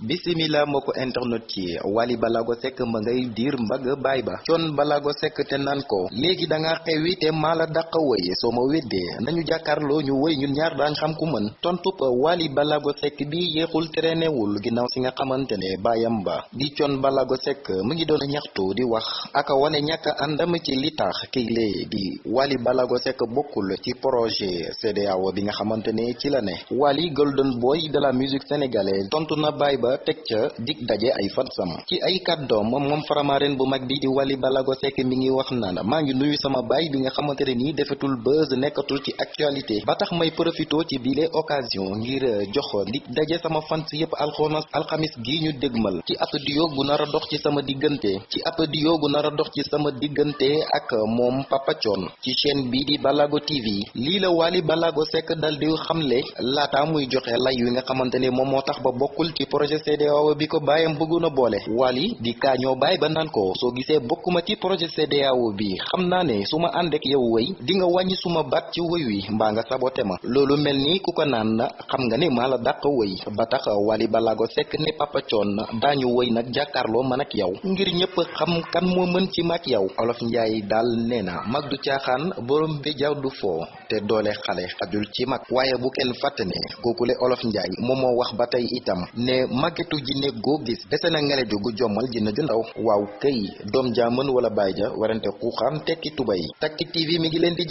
bisimila moo ko internet ci. Wally Ballago Seck ma ngay diir mbagg baay ba. Thione Ballago Seck te naan ko. Léegi da nga xewi te maa la dàq wëy soo ma weddee nañu jàkkaarloo ñu wëy ñun ñaar daañ xam ku mën. Tontub Wally Ballago Seck bi yéexul terenewul ginnaaw si nga xamante ne baayam ba. Di Thione Ballago Seck mu ngi doon ñaxtu di wax. Aka wane ñàkk àndam ci li tax kii lee di Wally Ballago Seck bokkul ci projet CEDEAO bi nga xamante ne ci la ne. Wally Golden Boy de la musique sénégalaise tontu na baay ba teg ca dig daje ay fansam ci ay kàddoom moom faramaren bu mag bi di Wally Ballago Seck mi ngi wax naan maa ngi nuyu sama baay bi nga xamante ne nii defetul buzz nekkatul ci actualité. Ba tax may profito ci bile occasion ngir jox dig daje sama fans yépp alxonas alxamis gi ñu dégmal. Ci ab gu dox ci sama diggante ci ab duo gu dox ci sama diggante ak moom Papa Thione. Ci chaîne bii di Ballago TV lii la Wally Ballago Seck dal di xamle laata muy joxe lay wi nga xamante ne moom moo tax ba bokkul ci projet CEDEAO bi ko baayam bëggoon a Wally di kaañoo baay ba naan ko. Soo gisee bokkuma ci projet CEDEAO bi. Xam naa ne su ma ànd ak yow wëy di nga wàññi suma baat ci wëy wi mbaa nga sabote ma loolu mel ni ku ko naan xam nga ne maa la dàq ba tax Wally Ballago Seck ne Papa Thione daañu wëy nag jàkkaarloo man ak yow ngir ñëpp xam kan moo mën ci mag yow olof njaay daal nee na mag du borom bi jaw du foo te doole xale xajul ci mag waaye bu kenn fàtte ne olof njaay moom moo wax ba tey itam ne màggetu jinne goo gis dese na ngeleju gu jommal jinne ju ndaw. Waaw këy doom wala baay ja warante xuuxaan tekki tubay Tactic TV mi ngi leen di